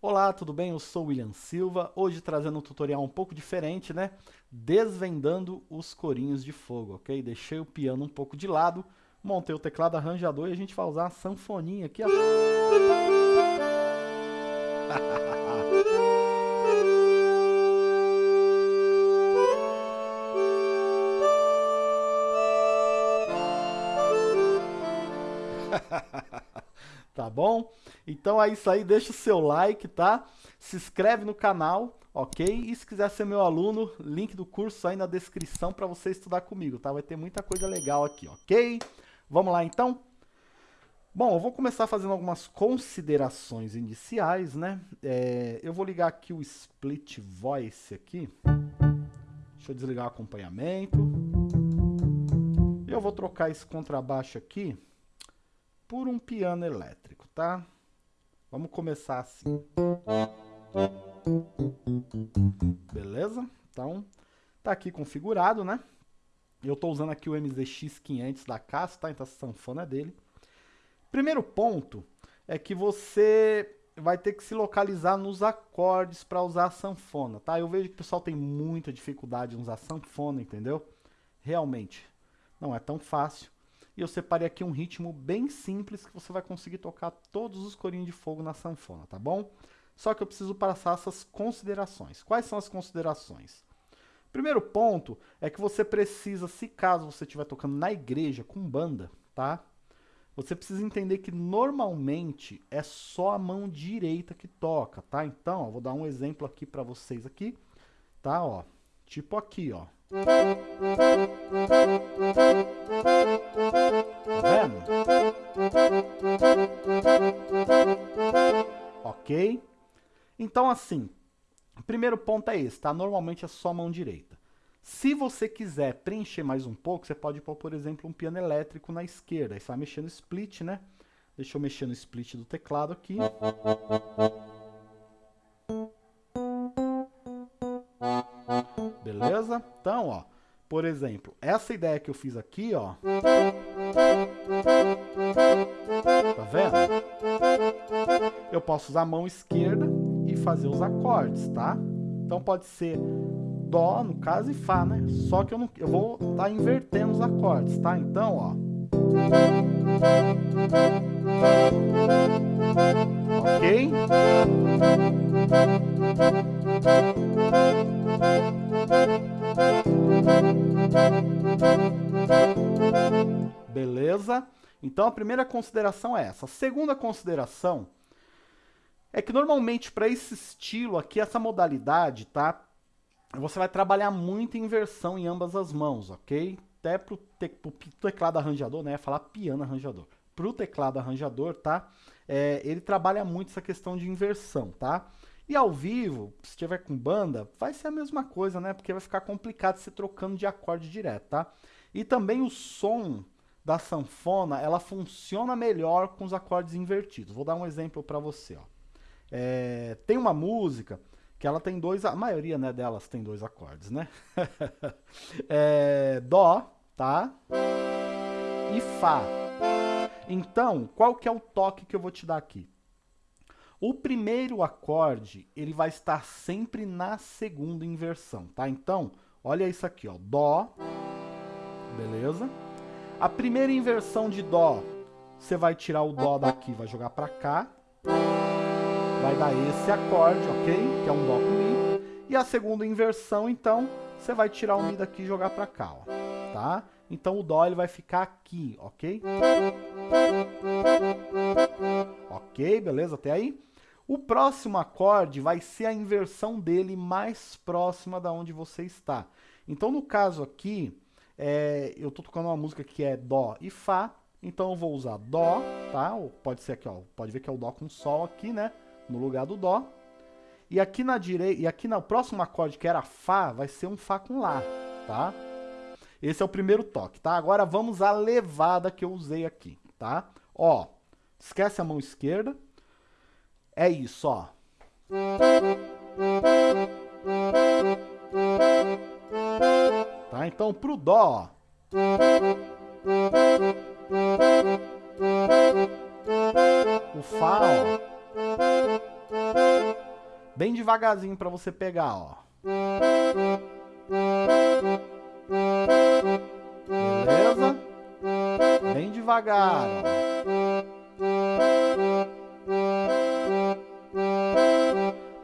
Olá, tudo bem? Eu sou William Silva, hoje trazendo um tutorial um pouco diferente, né? Desvendando os corinhos de fogo, ok? Deixei o piano um pouco de lado, montei o teclado arranjador e a gente vai usar a sanfoninha aqui, ó. tá bom? Então é isso aí, deixa o seu like, tá? Se inscreve no canal, ok? E se quiser ser meu aluno, link do curso aí na descrição para você estudar comigo, tá? Vai ter muita coisa legal aqui, ok? Vamos lá então? Bom, eu vou começar fazendo algumas considerações iniciais, né? É, eu vou ligar aqui o Split Voice aqui. Deixa eu desligar o acompanhamento. Eu vou trocar esse contrabaixo aqui por um piano elétrico, tá? Vamos começar assim. Beleza? Então, tá aqui configurado, né? Eu tô usando aqui o MZX500 da Casa, tá? Então, a sanfona é dele. Primeiro ponto é que você vai ter que se localizar nos acordes para usar a sanfona, tá? Eu vejo que o pessoal tem muita dificuldade em usar sanfona, entendeu? Realmente, não é tão fácil. E eu separei aqui um ritmo bem simples que você vai conseguir tocar todos os corinhos de fogo na sanfona, tá bom? Só que eu preciso passar essas considerações. Quais são as considerações? Primeiro ponto é que você precisa, se caso você estiver tocando na igreja com banda, tá? Você precisa entender que normalmente é só a mão direita que toca, tá? Então, ó, vou dar um exemplo aqui para vocês aqui, tá? Ó, tipo aqui, ó. Vendo? Ok? Então, assim, o primeiro ponto é esse, tá? Normalmente é só mão direita. Se você quiser preencher mais um pouco, você pode pôr, por exemplo, um piano elétrico na esquerda. Aí você vai mexer no split, né? Deixa eu mexer no split do teclado aqui. Beleza? Então, ó, por exemplo, essa ideia que eu fiz aqui, ó. Tá vendo? Eu posso usar a mão esquerda e fazer os acordes, tá? Então pode ser Dó, no caso, e Fá, né? Só que eu, não, eu vou estar tá invertendo os acordes, tá? Então, ó. Ok? Beleza? Então a primeira consideração é essa. A segunda consideração é que normalmente para esse estilo aqui, essa modalidade, tá? Você vai trabalhar muito inversão em ambas as mãos, ok? Até pro, te, pro teclado arranjador, né? Falar piano arranjador. Pro teclado arranjador, tá? É, ele trabalha muito essa questão de inversão, tá? E ao vivo, se tiver com banda, vai ser a mesma coisa, né? Porque vai ficar complicado você trocando de acorde direto, tá? E também o som da sanfona, ela funciona melhor com os acordes invertidos. Vou dar um exemplo para você, ó. É, tem uma música que ela tem dois, a maioria né, delas tem dois acordes, né? é, dó, tá? E Fá. Então, qual que é o toque que eu vou te dar aqui? O primeiro acorde, ele vai estar sempre na segunda inversão, tá? Então, olha isso aqui, ó, Dó, beleza? A primeira inversão de Dó, você vai tirar o Dó daqui, vai jogar pra cá, vai dar esse acorde, ok? Que é um Dó com Mi. E a segunda inversão, então, você vai tirar o Mi daqui e jogar pra cá, ó, tá? Então o Dó ele vai ficar aqui, ok? Ok, beleza? Até aí? O próximo acorde vai ser a inversão dele mais próxima da onde você está. Então, no caso aqui, é, eu estou tocando uma música que é Dó e Fá, então eu vou usar Dó, tá? Pode ser aqui, ó, pode ver que é o Dó com Sol aqui, né? No lugar do Dó. E aqui na direita, e aqui no próximo acorde que era Fá, vai ser um Fá com Lá, tá? Esse é o primeiro toque, tá? Agora vamos à levada que eu usei aqui, tá? Ó, esquece a mão esquerda, é isso, ó. Tá? Então, pro Dó. O Fá, ó. Bem devagarzinho para você pegar, ó. Devagar.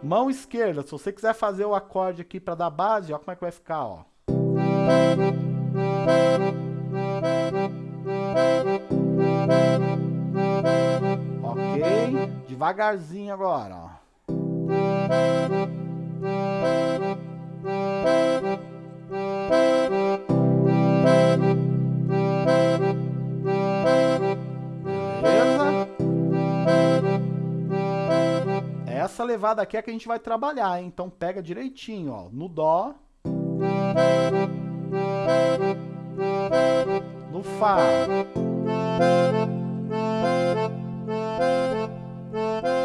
Mão esquerda, se você quiser fazer o acorde aqui para dar base, ó como é que vai ficar, ó. Ok? Devagarzinho agora, ó. Essa levada aqui é que a gente vai trabalhar, hein? Então pega direitinho, ó. No Dó. No Fá.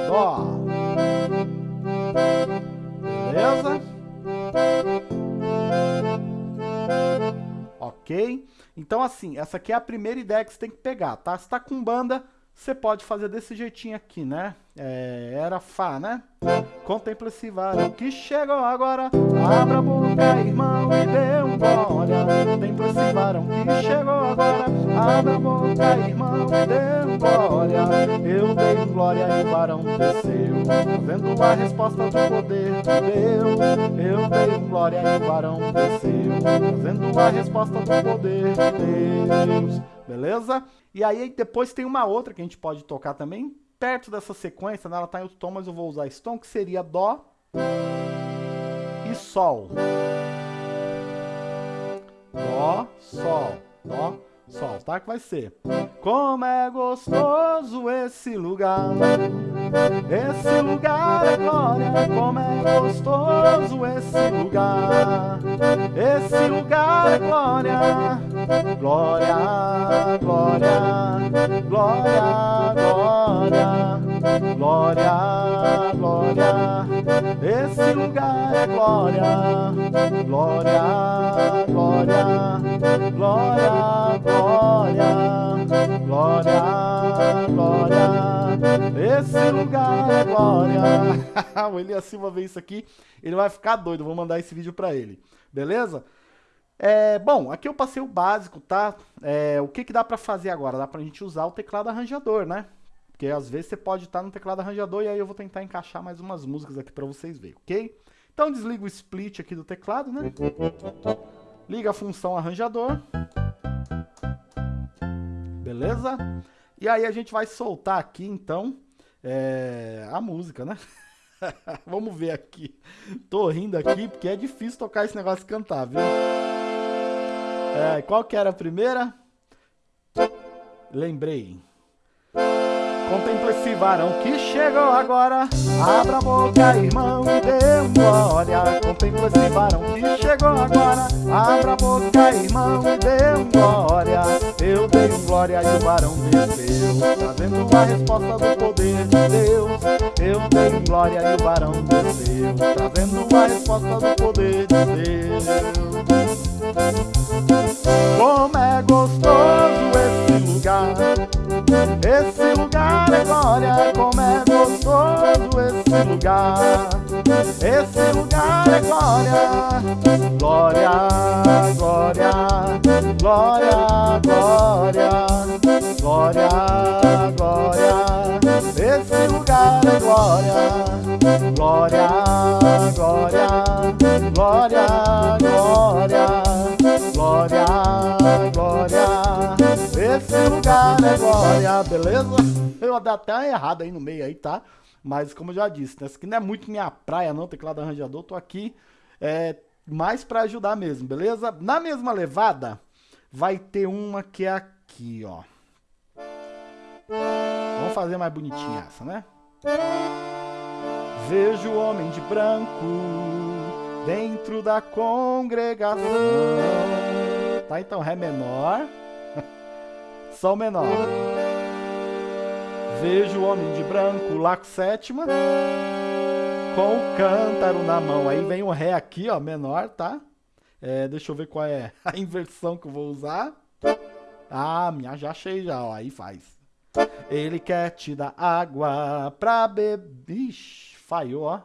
Dó. Beleza? Ok? Então, assim, essa aqui é a primeira ideia que você tem que pegar, tá? Se tá com banda, você pode fazer desse jeitinho aqui, né? É, era Fá, né? Contempla esse varão que chegou agora. Abra a boca, irmão, e dê um glória. Contempla esse varão que chegou agora. Abra a boca, irmão, e dê um glória. Eu dei um glória e o varão desceu. Fazendo a resposta do poder de Deus. Eu dei um glória e o varão desceu. Fazendo a resposta do poder de Deus. Beleza? E aí depois tem uma outra que a gente pode tocar também, perto dessa sequência, né? ela está em outro tom, mas eu vou usar esse tom, que seria Dó e Sol. Dó, Sol, Dó, Sol, tá? Que vai ser. Como é gostoso esse lugar, esse lugar é glória, como é gostoso esse lugar, esse lugar é glória, glória, glória, glória, glória, glória, glória, esse lugar é glória, glória, glória, glória, glória, glória, glória, esse lugar é glória. o Elias Silva vê isso aqui, ele vai ficar doido, vou mandar esse vídeo pra ele, beleza? É, bom, aqui eu passei o básico, tá? É, o que, que dá pra fazer agora? Dá pra gente usar o teclado arranjador, né? Porque às vezes você pode estar no teclado arranjador e aí eu vou tentar encaixar mais umas músicas aqui pra vocês verem, ok? Então desliga o split aqui do teclado, né? Liga a função arranjador. Beleza? E aí a gente vai soltar aqui, então, é, a música, né? Vamos ver aqui. Tô rindo aqui porque é difícil tocar esse negócio e cantar, viu? É, qual que era a primeira? Lembrei. Contempla esse varão que chegou agora. Abra a boca, irmão, e dê um glória. Contempla esse varão que chegou agora. Abra a boca, irmão, e dê um glória. Eu dei um glória e o varão desceu. Trazendo a resposta do poder de Deus. Eu dei um glória e o varão desceu. Trazendo a resposta do poder de Deus. Como é gostoso esse lugar. Esse lugar é glória, como é gostoso esse lugar. Esse lugar é glória, glória, glória, glória, glória, glória, glória. Esse lugar é glória, glória, beleza? Eu dei até uma errada aí no meio aí, tá? Mas como eu já disse, né? Isso aqui não é muito minha praia não, teclado arranjador. Tô aqui é, mais pra ajudar mesmo, beleza? Na mesma levada, vai ter uma que é aqui, ó. Vamos fazer mais bonitinha essa, né? Vejo o homem de branco dentro da congregação. Tá, então, Ré menor. Sol menor. Vejo o homem de branco, Lá com sétima, com o cântaro na mão. Aí vem o Ré aqui, ó, menor, tá? É, deixa eu ver qual é a inversão que eu vou usar. Ah, minha, já achei já, ó, aí faz. Ele quer te dar água pra beber. Ixi, falhou, ó.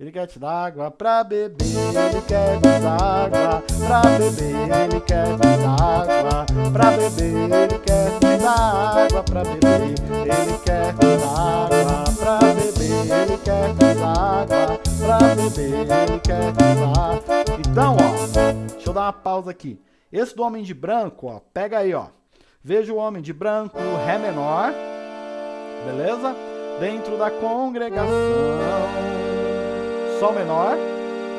Ele quer te dar água pra beber, ele quer te dar água pra beber, ele quer te dar água pra beber, ele quer te dar água pra beber, ele quer te dar água pra beber, ele quer te dar água pra beber, ele quer te dar. Então, ó, deixa eu dar uma pausa aqui. Esse do homem de branco, ó, pega aí, ó. Veja o homem de branco, Ré menor, beleza? Dentro da congregação. Sol menor.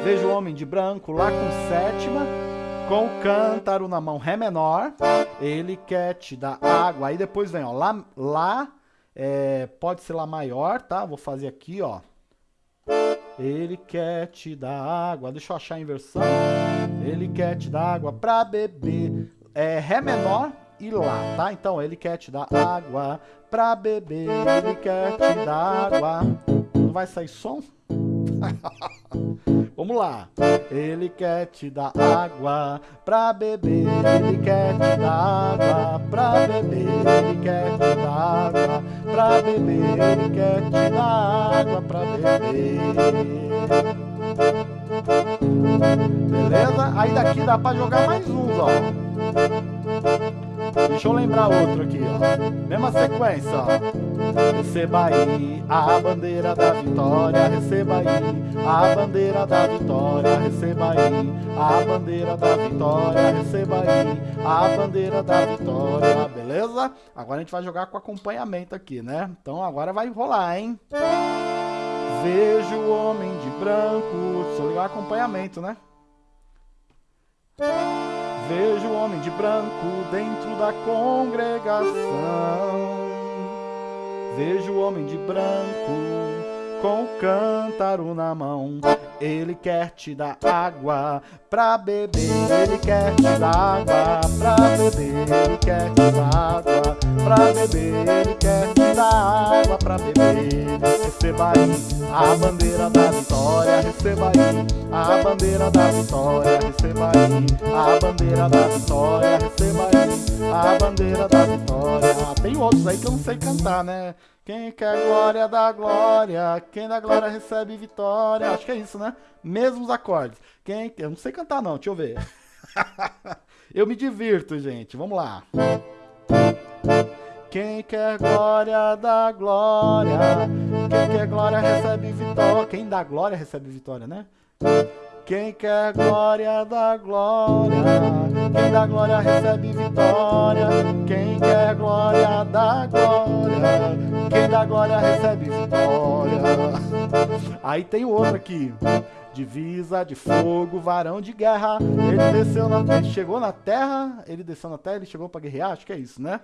Veja o homem de branco lá com sétima, com o cântaro na mão, Ré menor. Ele quer te dar água. Aí depois vem, ó, Lá, lá é, pode ser Lá maior, tá? Vou fazer aqui, ó. Ele quer te dar água. Deixa eu achar a inversão. Ele quer te dar água pra beber. É Ré menor e Lá, tá? Então, ele quer te dar água pra beber. Ele quer te dar água. Não vai sair som? Vamos lá. Ele quer te dar água pra beber. Ele quer te dar água pra beber. Ele quer te dar água pra beber. Ele quer te dar água pra beber. Beleza? Aí daqui dá pra jogar mais uns, ó. Deixa eu lembrar outro aqui, ó. Mesma sequência, ó. Receba aí a bandeira da vitória, receba aí a bandeira da vitória, receba aí a bandeira da vitória, receba aí a bandeira da vitória, beleza? Agora a gente vai jogar com acompanhamento aqui, né? Então agora vai rolar, hein? Vejo o homem de branco, só ligar acompanhamento, né? Vejo o homem de branco dentro da congregação. Vejo o homem de branco com o cântaro na mão. Ele quer te dar água pra beber. Ele quer te dar água pra beber. Ele quer te dar água pra beber. Ele quer te dar água pra beber. Receba aí a bandeira da vitória. Receba aí a bandeira da vitória. Receba aí a bandeira da vitória. Receba aí a bandeira da vitória. Tem outros aí que eu não sei cantar, né? Quem quer glória dá glória, quem dá glória recebe vitória. Acho que é isso, né? Mesmos acordes. Quem, eu não sei cantar não, deixa eu ver. eu me divirto, gente. Vamos lá. Quem quer glória dá glória, quem quer glória recebe vitória. Quem dá glória recebe vitória, né? Quem quer glória dá glória, quem dá glória recebe vitória. Quem quer glória dá glória, quem dá glória recebe vitória. Aí tem o outro aqui. Divisa de fogo, varão de guerra. Ele desceu na terra, chegou na terra, ele desceu na terra, ele chegou para guerrear, acho que é isso, né?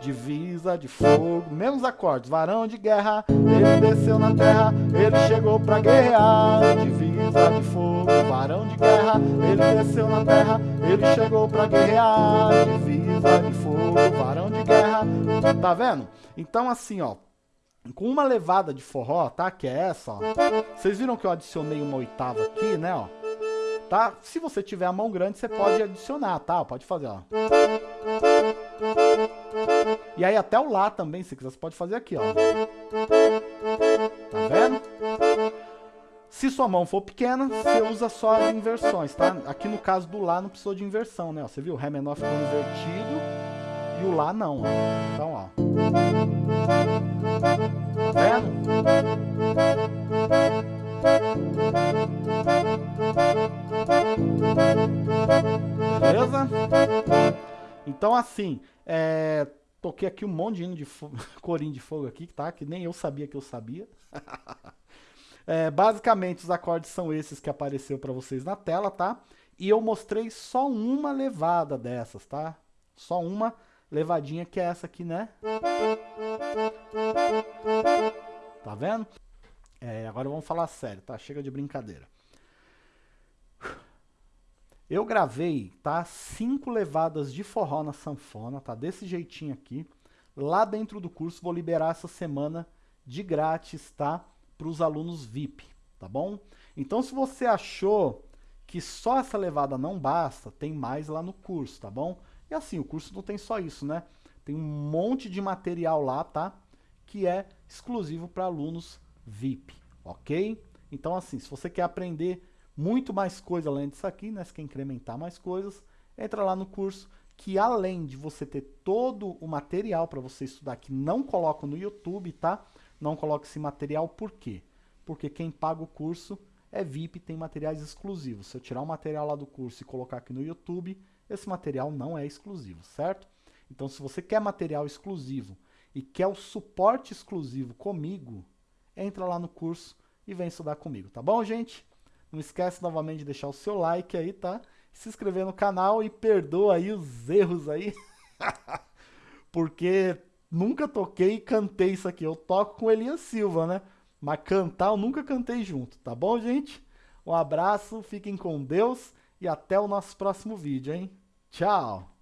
Divisa de fogo, mesmos acordes, varão de guerra, ele desceu na terra, ele chegou pra guerrear. Divisa de fogo, varão de guerra, ele desceu na terra, ele chegou pra guerrear. Divisa de fogo, varão de guerra, tá vendo? Então assim, ó, com uma levada de forró, tá? Que é essa, ó. Vocês viram que eu adicionei uma oitava aqui, né, ó? Tá? Se você tiver a mão grande, você pode adicionar, tá? Pode fazer, ó. E aí até o Lá também, se quiser, você pode fazer aqui, ó. Tá vendo? Se sua mão for pequena, você usa só as inversões, tá? Aqui no caso do Lá não precisou de inversão, né? Você viu? O Ré menor ficou invertido e o Lá não, ó. Então, ó. Tá vendo? Beleza? Então, assim, é, toquei aqui um monte de hino de corinho de fogo aqui, tá? Que nem eu sabia que eu sabia. é, basicamente, os acordes são esses que apareceu para vocês na tela, tá? E eu mostrei só uma levada dessas, tá? Só uma levadinha que é essa aqui, né? Tá vendo? É, agora vamos falar sério, tá? Chega de brincadeira. Eu gravei, tá? Cinco levadas de forró na sanfona, tá? Desse jeitinho aqui. Lá dentro do curso, vou liberar essa semana de grátis, tá? Para os alunos VIP, tá bom? Então, se você achou que só essa levada não basta, tem mais lá no curso, tá bom? E assim, o curso não tem só isso, né? Tem um monte de material lá, tá? Que é exclusivo para alunos VIP, ok? Então, assim, se você quer aprender muito mais coisa além disso aqui, né? Se quer incrementar mais coisas, entra lá no curso que além de você ter todo o material para você estudar que não coloco no YouTube, tá? Não coloco esse material por quê? Porque quem paga o curso é VIP, tem materiais exclusivos. Se eu tirar o material lá do curso e colocar aqui no YouTube, esse material não é exclusivo, certo? Então, se você quer material exclusivo e quer o suporte exclusivo comigo, entra lá no curso e vem estudar comigo, tá bom, gente? Não esquece novamente de deixar o seu like aí, tá? Se inscrever no canal e perdoa aí os erros aí. Porque nunca toquei e cantei isso aqui. Eu toco com Elias Silva, né? Mas cantar eu nunca cantei junto, tá bom, gente? Um abraço, fiquem com Deus e até o nosso próximo vídeo, hein? Tchau!